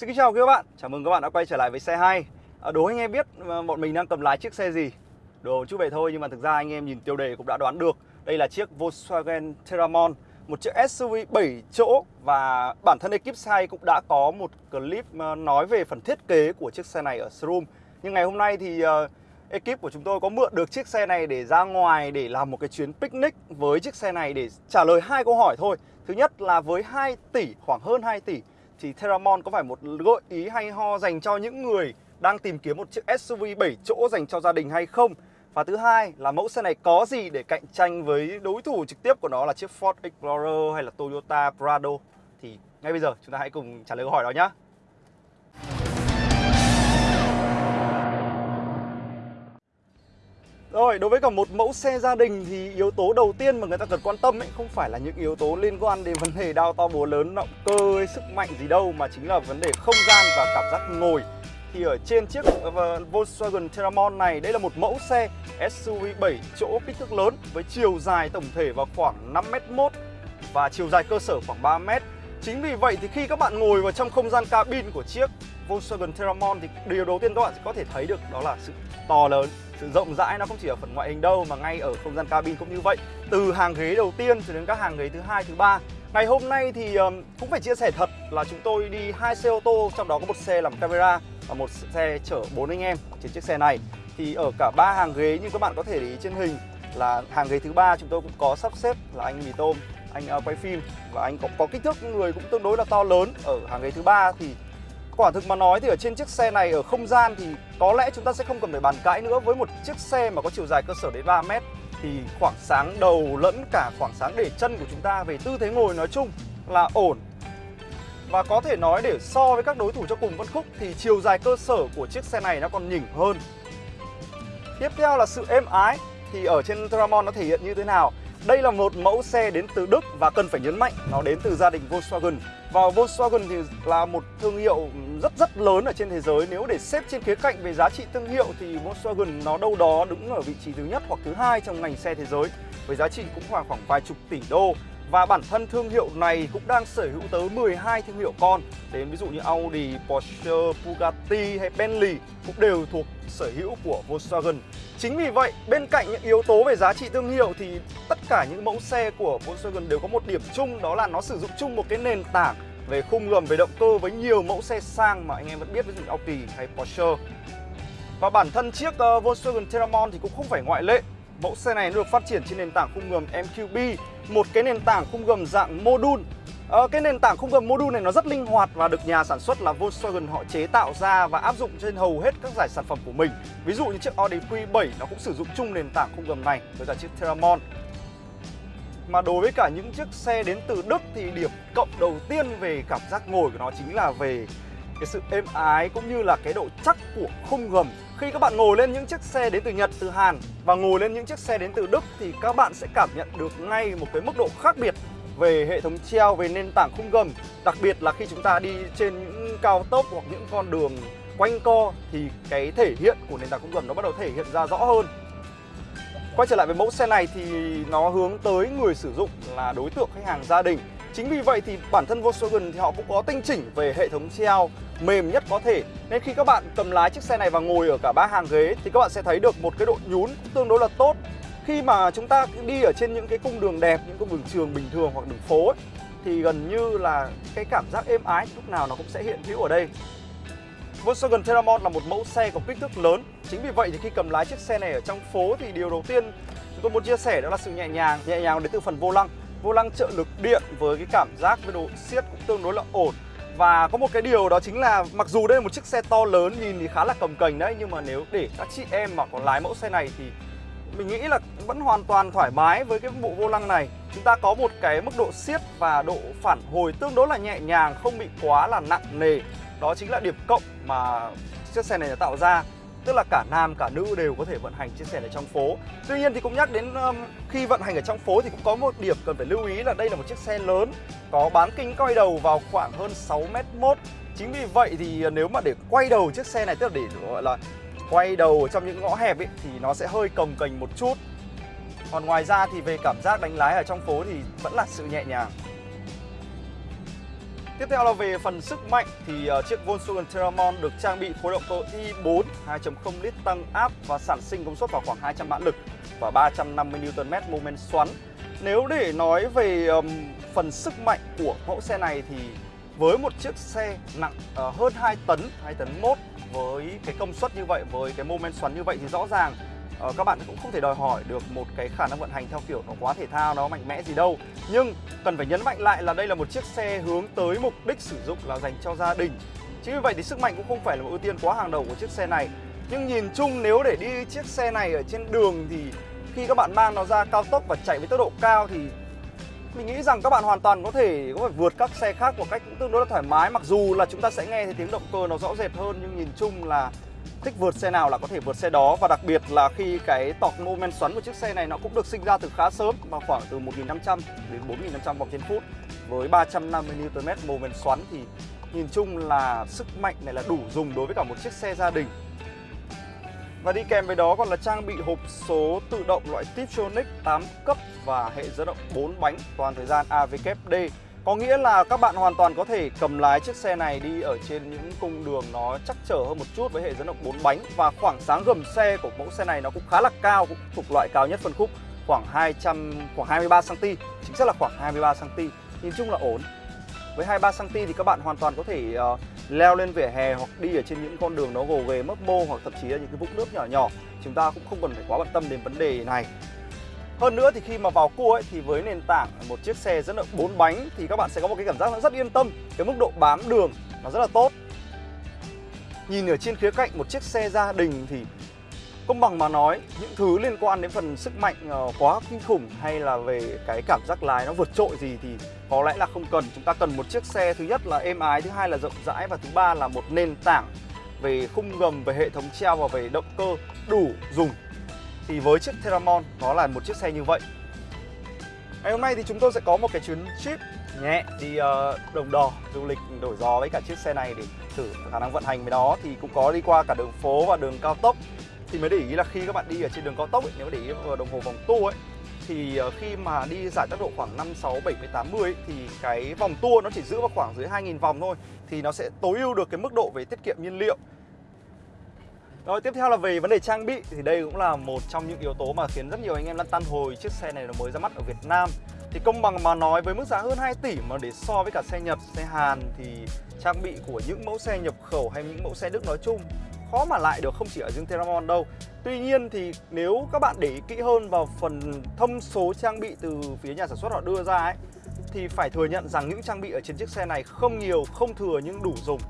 Xin kính chào các bạn, chào mừng các bạn đã quay trở lại với xe hay à, Đố anh em biết à, bọn mình đang cầm lái chiếc xe gì? Đồ chút vậy thôi nhưng mà thực ra anh em nhìn tiêu đề cũng đã đoán được. Đây là chiếc Volkswagen Terramon Một chiếc SUV 7 chỗ. Và bản thân ekip xe cũng đã có một clip à, nói về phần thiết kế của chiếc xe này ở showroom. Nhưng ngày hôm nay thì uh, ekip của chúng tôi có mượn được chiếc xe này để ra ngoài để làm một cái chuyến picnic với chiếc xe này để trả lời hai câu hỏi thôi. Thứ nhất là với 2 tỷ, khoảng hơn 2 tỷ thì Terramon có phải một gợi ý hay ho dành cho những người đang tìm kiếm một chiếc SUV 7 chỗ dành cho gia đình hay không? Và thứ hai là mẫu xe này có gì để cạnh tranh với đối thủ trực tiếp của nó là chiếc Ford Explorer hay là Toyota Prado? Thì ngay bây giờ chúng ta hãy cùng trả lời câu hỏi đó nhé. Rồi, đối với cả một mẫu xe gia đình thì yếu tố đầu tiên mà người ta cần quan tâm ấy không phải là những yếu tố liên quan đến vấn đề đao to búa lớn, động cơ hay sức mạnh gì đâu mà chính là vấn đề không gian và cảm giác ngồi. Thì ở trên chiếc ờ, Volkswagen Terramon này, đây là một mẫu xe SUV 7 chỗ kích thước lớn với chiều dài tổng thể vào khoảng 5m1 và chiều dài cơ sở khoảng 3m. Chính vì vậy thì khi các bạn ngồi vào trong không gian cabin của chiếc Volkswagen Terramon thì điều đầu tiên các bạn sẽ có thể thấy được đó là sự to lớn sự rộng rãi nó không chỉ ở phần ngoại hình đâu mà ngay ở không gian cabin cũng như vậy. Từ hàng ghế đầu tiên cho đến các hàng ghế thứ hai thứ ba. Ngày hôm nay thì um, cũng phải chia sẻ thật là chúng tôi đi hai xe ô tô trong đó có một xe làm camera và một xe chở bốn anh em trên chiếc xe này. Thì ở cả ba hàng ghế như các bạn có thể để ý trên hình là hàng ghế thứ ba chúng tôi cũng có sắp xếp là anh mì tôm anh uh, quay phim và anh có, có kích thước người cũng tương đối là to lớn. Ở hàng ghế thứ ba thì Quả thực mà nói thì ở trên chiếc xe này ở không gian thì có lẽ chúng ta sẽ không cần phải bàn cãi nữa. Với một chiếc xe mà có chiều dài cơ sở đến 3 mét thì khoảng sáng đầu lẫn cả khoảng sáng để chân của chúng ta về tư thế ngồi nói chung là ổn. Và có thể nói để so với các đối thủ cho cùng phân khúc thì chiều dài cơ sở của chiếc xe này nó còn nhỉnh hơn. Tiếp theo là sự êm ái thì ở trên Tramon nó thể hiện như thế nào? Đây là một mẫu xe đến từ Đức và cần phải nhấn mạnh nó đến từ gia đình Volkswagen. Và Volkswagen thì là một thương hiệu rất rất lớn ở trên thế giới. Nếu để xếp trên khía cạnh về giá trị thương hiệu thì Volkswagen nó đâu đó đứng ở vị trí thứ nhất hoặc thứ hai trong ngành xe thế giới, Với giá trị cũng khoảng khoảng vài chục tỷ đô và bản thân thương hiệu này cũng đang sở hữu tới 12 thương hiệu con. Đến ví dụ như Audi, Porsche, Bugatti hay Bentley cũng đều thuộc sở hữu của Volkswagen. Chính vì vậy, bên cạnh những yếu tố về giá trị thương hiệu thì tất cả những mẫu xe của Volkswagen đều có một điểm chung đó là nó sử dụng chung một cái nền tảng về khung gầm, về động cơ với nhiều mẫu xe sang mà anh em vẫn biết ví dụ Audi hay Porsche. Và bản thân chiếc uh, Volkswagen Terramon thì cũng không phải ngoại lệ. Mẫu xe này được phát triển trên nền tảng khung gầm MQB Một cái nền tảng khung gầm dạng module. Ờ, Cái nền tảng khung gầm module này nó rất linh hoạt và được nhà sản xuất là Volkswagen họ chế tạo ra và áp dụng trên hầu hết các giải sản phẩm của mình. Ví dụ như chiếc Audi Q7 nó cũng sử dụng chung nền tảng khung gầm này với cả chiếc Terramon mà đối với cả những chiếc xe đến từ Đức thì điểm cộng đầu tiên về cảm giác ngồi của nó chính là về cái sự êm ái cũng như là cái độ chắc của khung gầm. Khi các bạn ngồi lên những chiếc xe đến từ Nhật, từ Hàn và ngồi lên những chiếc xe đến từ Đức thì các bạn sẽ cảm nhận được ngay một cái mức độ khác biệt về hệ thống treo, về nền tảng khung gầm. Đặc biệt là khi chúng ta đi trên những cao tốc hoặc những con đường quanh co thì cái thể hiện của nền tảng khung gầm nó bắt đầu thể hiện ra rõ hơn. Quay trở lại với mẫu xe này thì nó hướng tới người sử dụng là đối tượng khách hàng gia đình. Chính vì vậy thì bản thân Volkswagen thì họ cũng có tinh chỉnh về hệ thống treo mềm nhất có thể. Nên khi các bạn cầm lái chiếc xe này và ngồi ở cả ba hàng ghế thì các bạn sẽ thấy được một cái độ nhún tương đối là tốt. Khi mà chúng ta đi ở trên những cái cung đường đẹp, những cung đường trường bình thường hoặc đường phố ấy, thì gần như là cái cảm giác êm ái lúc nào nó cũng sẽ hiện hữu ở đây. Volkswagen Terramon là một mẫu xe có kích thước lớn. Chính vì vậy thì khi cầm lái chiếc xe này ở trong phố thì điều đầu tiên chúng tôi muốn chia sẻ đó là sự nhẹ nhàng Nhẹ nhàng đến từ phần vô lăng. Vô lăng trợ lực điện với cái cảm giác với độ siết cũng tương đối là ổn. Và có một cái điều đó chính là mặc dù đây là một chiếc xe to lớn, nhìn thì khá là cầm cành đấy, Nhưng mà nếu để các chị em mà còn lái mẫu xe này thì mình nghĩ là vẫn hoàn toàn thoải mái với cái bộ vô lăng này. Chúng ta có một cái mức độ siết và độ phản hồi tương đối là nhẹ nhàng, Không bị quá là nặng nề. Đó chính là điểm cộng mà chiếc xe này đã tạo ra. Tức là cả nam cả nữ đều có thể vận hành chiếc xe này trong phố. Tuy nhiên thì cũng nhắc đến um, khi vận hành ở trong phố thì cũng có một điểm cần phải lưu ý là đây là một chiếc xe lớn Có bán kính quay đầu vào khoảng hơn 6 m một Chính vì vậy thì ờ, nếu mà để quay đầu chiếc xe này tức là để gọi là quay đầu trong những ngõ hẹp ấy thì nó sẽ hơi cồng kềnh một chút. Còn ngoài ra thì về cảm giác đánh lái ở trong phố thì vẫn là sự nhẹ nhàng. Tiếp theo là về phần sức mạnh thì uh, chiếc Volkswagen Terramon được trang bị khối động cơ i4 2.0 lít tăng áp và sản sinh công suất vào khoảng 200 mã lực và 350 Nm mô men xoắn. Nếu để nói về um, phần sức mạnh của mẫu xe này thì với một chiếc xe nặng uh, hơn 2 tấn, 2 tấn 1 với cái công suất như vậy, với cái mô men xoắn như vậy thì rõ ràng uh, các bạn cũng không thể đòi hỏi được một cái khả năng vận hành theo kiểu nó quá thể thao, nó mạnh mẽ gì đâu. Nhưng cần phải nhấn mạnh lại là đây là một chiếc xe hướng tới mục đích sử dụng là dành cho gia đình. Chính vì vậy thì sức mạnh cũng không phải là một ưu tiên quá hàng đầu của chiếc xe này. Nhưng nhìn chung nếu để đi chiếc xe này ở trên đường thì khi các bạn mang nó ra cao tốc và chạy với tốc độ cao thì mình nghĩ rằng các bạn hoàn toàn có thể có thể vượt các xe khác một cách cũng tương đối là thoải mái mặc dù là chúng ta sẽ nghe thấy tiếng động cơ nó rõ rệt hơn nhưng nhìn chung là thích vượt xe nào là có thể vượt xe đó. Và đặc biệt là khi cái tọt mô men xoắn của chiếc xe này nó cũng được sinh ra từ khá sớm mà khoảng từ 1.500 đến 4.500 vòng trên phút. Với 350 Nm mô men xoắn thì nhìn chung là sức mạnh này là đủ dùng đối với cả một chiếc xe gia đình. Và đi kèm với đó còn là trang bị hộp số tự động loại Tiptronic 8 cấp và hệ dẫn động 4 bánh toàn thời gian AVKD. Có nghĩa là các bạn hoàn toàn có thể cầm lái chiếc xe này đi ở trên những cung đường nó chắc trở hơn một chút với hệ dẫn động 4 bánh. Và khoảng sáng gầm xe của mẫu xe này nó cũng khá là cao, cũng thuộc loại cao nhất phân khúc. Khoảng 200 khoảng 23 cm, chính xác là khoảng 23 cm. Nhìn chung là ổn. Với 23 cm thì các bạn hoàn toàn có thể uh, leo lên vỉa hè hoặc đi ở trên những con đường nó gồ ghề mấp mô hoặc thậm chí là những cái vũng nước nhỏ nhỏ. Chúng ta cũng không cần phải quá bận tâm đến vấn đề này hơn nữa thì khi mà vào cua ấy, thì với nền tảng một chiếc xe dẫn động 4 bánh thì các bạn sẽ có một cái cảm giác rất yên tâm cái mức độ bám đường nó rất là tốt. Nhìn ở trên khía cạnh một chiếc xe gia đình thì công bằng mà nói những thứ liên quan đến phần sức mạnh ờ, quá kinh khủng hay là về cái cảm giác lái nó vượt trội gì thì có lẽ là không cần. Chúng ta cần một chiếc xe thứ nhất là êm ái thứ hai là rộng rãi và thứ ba là một nền tảng về khung gầm về hệ thống treo và về động cơ đủ dùng thì với chiếc Theramon nó là một chiếc xe như vậy. Ngày hôm nay thì chúng tôi sẽ có một cái chuyến trip nhẹ đi uh, đồng đò du lịch đổi gió với cả chiếc xe này để thử khả năng vận hành với nó. Thì cũng có đi qua cả đường phố và đường cao tốc. Thì mới để ý là khi các bạn đi ở trên đường cao tốc ấy, nếu để ý vào đồng hồ vòng tua ấy thì ờ, khi mà đi giải tốc độ khoảng 5, 6, 7, 80 ấy, thì cái vòng tua nó chỉ giữ vào khoảng dưới 2.000 vòng thôi. Thì nó sẽ tối ưu được cái mức độ về tiết kiệm nhiên liệu rồi tiếp theo là về vấn đề trang bị thì đây cũng là một trong những yếu tố mà khiến rất nhiều anh em lăn tăn hồi chiếc xe này nó mới ra mắt ở Việt Nam. Thì công bằng mà nói với mức giá hơn 2 tỷ mà để so với cả xe Nhật, xe Hàn thì trang bị của những mẫu xe nhập khẩu hay những mẫu xe Đức nói chung khó mà lại được không chỉ ở riêng Terramon đâu. Tuy nhiên thì nếu các bạn để ý kỹ hơn vào phần thông số trang bị từ phía nhà sản xuất họ đưa ra ấy Thì phải thừa nhận rằng những trang bị ở trên chiếc xe này không nhiều, không thừa nhưng đủ dùng.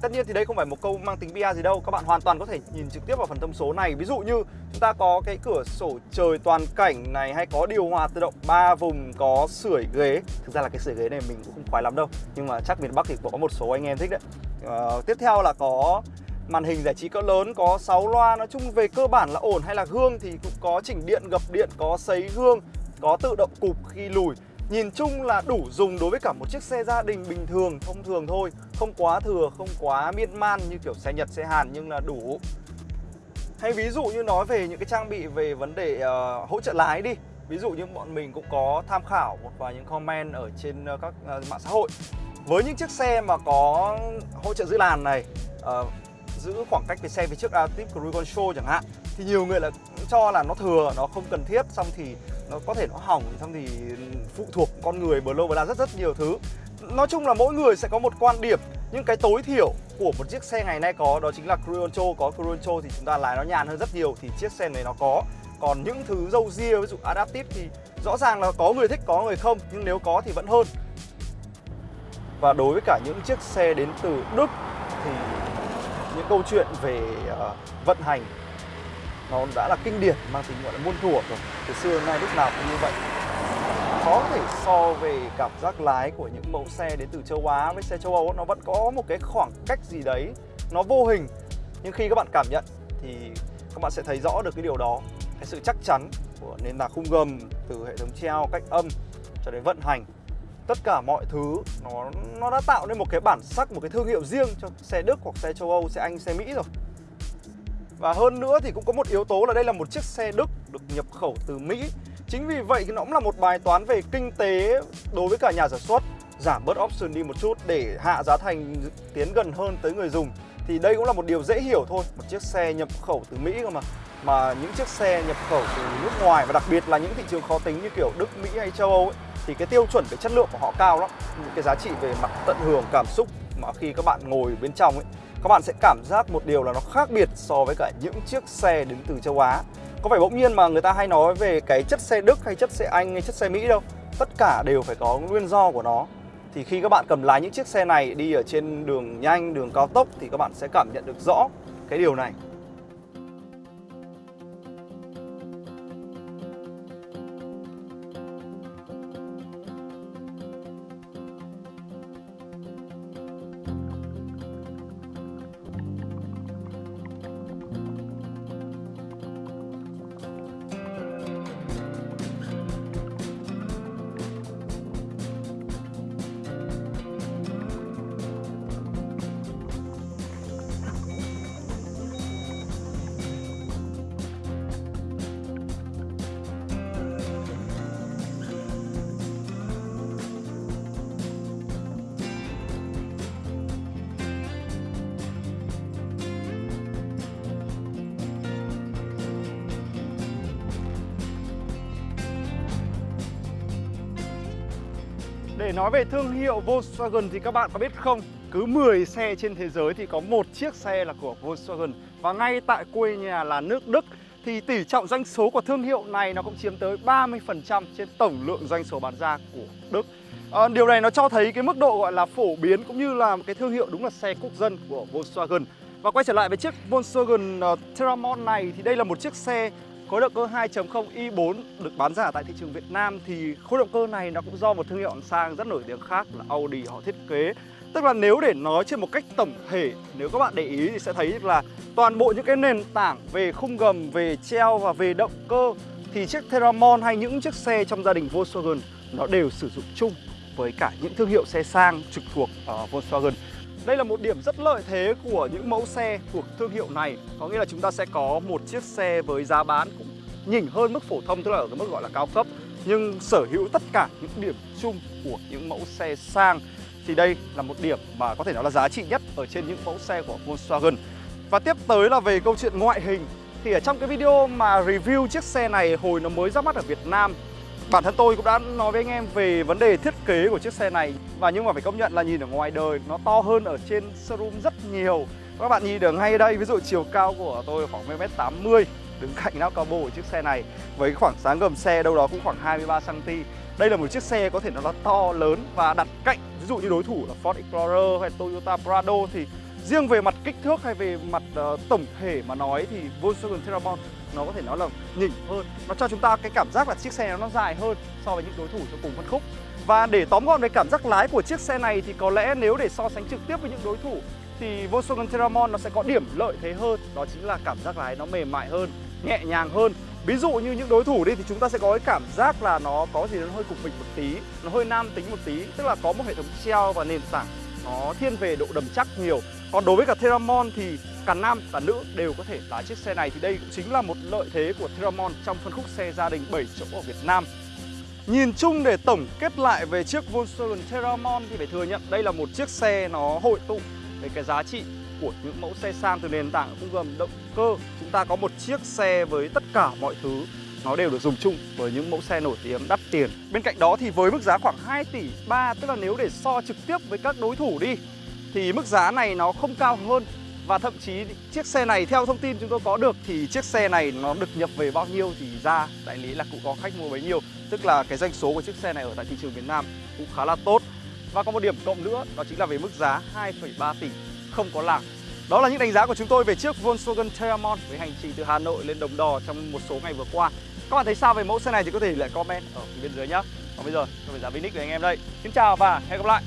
Tất nhiên thì đây không phải một câu mang tính bia gì đâu Các bạn hoàn toàn có thể nhìn trực tiếp vào phần thông số này. Ví dụ như chúng ta có cái cửa sổ trời toàn cảnh này Hay có điều hòa tự động 3 vùng, có sưởi ghế. Thực ra là cái sưởi ghế này mình cũng không khoái lắm đâu Nhưng mà chắc miền Bắc thì có một số anh em thích đấy. À, Tiếp theo là có màn hình giải trí cỡ lớn có 6 loa nói chung về cơ bản là ổn. Hay là gương thì cũng có chỉnh điện gập điện có sấy gương có tự động cụp khi lùi nhìn chung là đủ dùng đối với cả một chiếc xe gia đình bình thường thông thường thôi. Không quá thừa không quá miên man như kiểu xe Nhật xe Hàn nhưng là đủ. Hay ví dụ như nói về những cái trang bị về vấn đề uh, hỗ trợ lái đi. Ví dụ như bọn mình cũng có tham khảo một vài những comment ở trên uh, các uh, mạng xã hội. Với những chiếc xe mà có hỗ trợ giữ làn này uh, giữ khoảng cách với xe phía trước à, Active Cruise Control chẳng hạn thì nhiều người là cho là nó thừa nó không cần thiết. Xong thì nó có thể nó hỏng xong thì phụ thuộc con người bờ lâu bờ la rất rất nhiều thứ. Nói chung là mỗi người sẽ có một quan điểm. Nhưng cái tối thiểu của một chiếc xe ngày nay có đó chính là Cruoncho có Cruoncho thì chúng ta lái nó nhàn hơn rất nhiều thì chiếc xe này nó có. Còn những thứ dâu ria ví dụ adaptive thì rõ ràng là có người thích có người không nhưng nếu có thì vẫn hơn. Và đối với cả những chiếc xe đến từ Đức thì những câu chuyện về uh, vận hành nó đã là kinh điển, mang tính gọi là muôn thuở rồi. Từ xưa nay lúc nào cũng như vậy. Khó thể so về cảm giác lái của những mẫu xe đến từ châu Á với xe châu Âu nó vẫn có một cái khoảng cách gì đấy. Nó vô hình. Nhưng khi các bạn cảm nhận thì các bạn sẽ thấy rõ được cái điều đó. Cái sự chắc chắn của nền tảng khung gầm từ hệ thống treo, cách âm cho đến vận hành. Tất cả mọi thứ nó nó đã tạo nên một cái bản sắc, một cái thương hiệu riêng cho xe Đức hoặc xe châu Âu, xe Anh, xe Mỹ rồi và hơn nữa thì cũng có một yếu tố là đây là một chiếc xe Đức được nhập khẩu từ Mỹ. Chính vì vậy nó cũng là một bài toán về kinh tế đối với cả nhà sản xuất. Giảm bớt option đi một chút để hạ giá thành tiến gần hơn tới người dùng. Thì đây cũng là một điều dễ hiểu thôi. Một chiếc xe nhập khẩu từ Mỹ cơ mà. Mà những chiếc xe nhập khẩu từ nước ngoài và đặc biệt là những thị trường khó tính như kiểu Đức, Mỹ hay châu Âu ấy, thì cái tiêu chuẩn về chất lượng của họ cao lắm. Những cái giá trị về mặt tận hưởng cảm xúc mà khi các bạn ngồi bên trong ấy các bạn sẽ cảm giác một điều là nó khác biệt so với cả những chiếc xe đến từ châu Á. Có phải bỗng nhiên mà người ta hay nói về cái chất xe Đức hay chất xe Anh hay chất xe Mỹ đâu. Tất cả đều phải có nguyên do của nó. Thì khi các bạn cầm lái những chiếc xe này đi ở trên đường nhanh, đường cao tốc thì các bạn sẽ cảm nhận được rõ cái điều này. Để nói về thương hiệu Volkswagen thì các bạn có biết không? Cứ 10 xe trên thế giới thì có một chiếc xe là của Volkswagen. Và ngay tại quê nhà là nước Đức Thì tỷ trọng doanh số của thương hiệu này nó cũng chiếm tới 30% trên tổng lượng doanh số bán ra của Đức. À, Điều này nó cho thấy cái mức độ gọi là phổ biến cũng như là cái thương hiệu đúng là xe quốc dân của Volkswagen. Và quay trở lại với chiếc Volkswagen ờ, uh, Terramon này thì đây là một chiếc xe Khối động cơ 2.0 i4 được bán ra tại thị trường Việt Nam thì khối động cơ này nó cũng do một thương hiệu sang rất nổi tiếng khác là Audi họ thiết kế. Tức là nếu để nói trên một cách tổng thể, nếu các bạn để ý thì sẽ thấy là toàn bộ những cái nền tảng về khung gầm, về treo và về động cơ thì chiếc Terramon hay những chiếc xe trong gia đình Volkswagen nó đều sử dụng chung với cả những thương hiệu xe sang trực thuộc ở Volkswagen. Đây là một điểm rất lợi thế của những mẫu xe thuộc thương hiệu này. Có nghĩa là chúng ta sẽ có một chiếc xe với giá bán cũng nhỉnh hơn mức phổ thông, Tức là ở cái mức gọi là cao cấp. Nhưng sở hữu tất cả những điểm chung của những mẫu xe sang. Thì đây là một điểm mà có thể nói là giá trị nhất ở trên những mẫu xe của Volkswagen. Và tiếp tới là về câu chuyện ngoại hình. Thì ở trong cái video mà review chiếc xe này, hồi nó mới ra mắt ở Việt Nam Bản thân tôi cũng đã nói với anh em về vấn đề thiết kế của chiếc xe này. Và nhưng mà phải công nhận là nhìn ở ngoài đời nó to hơn ở trên showroom rất nhiều. Các bạn nhìn được ngay đây, ví dụ chiều cao của tôi khoảng 1m80 Đứng cạnh nắp cabo của chiếc xe này. Với khoảng sáng gầm xe đâu đó cũng khoảng 23cm Đây là một chiếc xe có thể nó là to lớn và đặt cạnh Ví dụ như đối thủ là Ford Explorer hay Toyota Prado thì Riêng về mặt kích thước hay về mặt uh, tổng thể mà nói thì Volkswagen Terramon nó có thể nói là nhỉnh hơn. Nó cho chúng ta cái cảm giác là chiếc xe nó dài hơn so với những đối thủ trong cùng phân khúc. Và để tóm gọn về cảm giác lái của chiếc xe này thì có lẽ nếu để so sánh trực tiếp với những đối thủ thì Volkswagen Terramon nó sẽ có điểm lợi thế hơn Đó chính là cảm giác lái nó mềm mại hơn, nhẹ nhàng hơn. Ví dụ như những đối thủ đi thì chúng ta sẽ có cái cảm giác là nó có gì nó hơi cục mịch một tí Nó hơi nam tính một tí Tức là có một hệ thống treo và nền tảng nó thiên về độ đầm chắc nhiều Còn đối với cả Theramon thì cả nam, cả nữ đều có thể lái chiếc xe này thì đây cũng chính là một lợi thế của Theramon trong phân khúc xe gia đình 7 chỗ ở Việt Nam. Nhìn chung để tổng kết lại về chiếc Volkswagen Theramon thì phải thừa nhận đây là một chiếc xe nó hội tụ về cái giá trị của những mẫu xe sang từ nền tảng khung gầm động cơ. Chúng ta có một chiếc xe với tất cả mọi thứ nó đều được dùng chung với những mẫu xe nổi tiếng đắt tiền. Bên cạnh đó thì với mức giá khoảng 2 tỷ 3 tức là nếu để so trực tiếp với các đối thủ đi thì mức giá này nó không cao hơn. Và thậm chí chiếc xe này theo thông tin chúng tôi có được thì chiếc xe này nó được nhập về bao nhiêu thì ra đại lý là cũng có khách mua bấy nhiêu. Tức là cái doanh số của chiếc xe này ở tại thị trường Việt Nam cũng khá là tốt. Và có một điểm cộng nữa đó chính là về mức giá 2,3 tỷ không có làng. Đó là những đánh giá của chúng tôi về chiếc Volkswagen Tayamon với hành trình từ Hà Nội lên Đồng Đò trong một số ngày vừa qua. Các bạn thấy sao về mẫu xe này thì có thể lại comment ở phía bên dưới nhé Còn bây giờ, tôi phải ra Vinic với anh em đây. Xin chào và hẹn gặp lại.